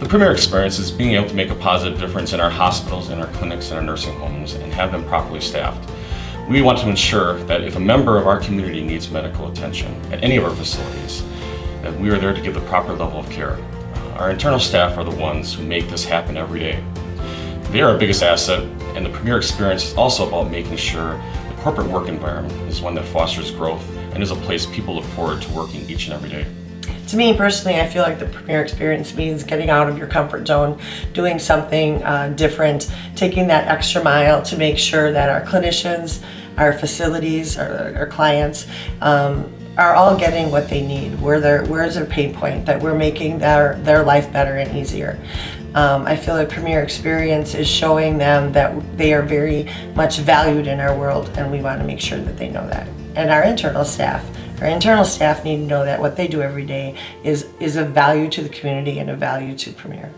The Premier experience is being able to make a positive difference in our hospitals, in our clinics, and our nursing homes, and have them properly staffed. We want to ensure that if a member of our community needs medical attention at any of our facilities, that we are there to give the proper level of care. Uh, our internal staff are the ones who make this happen every day. They are our biggest asset, and the Premier experience is also about making sure the corporate work environment is one that fosters growth and is a place people look forward to working each and every day. To me personally, I feel like the Premier Experience means getting out of your comfort zone, doing something uh, different, taking that extra mile to make sure that our clinicians, our facilities, our, our clients um, are all getting what they need. Where their where's their pain point? That we're making their their life better and easier. Um, I feel like Premier Experience is showing them that they are very much valued in our world, and we want to make sure that they know that. And our internal staff. Our internal staff need to know that what they do every day is, is of value to the community and a value to Premier.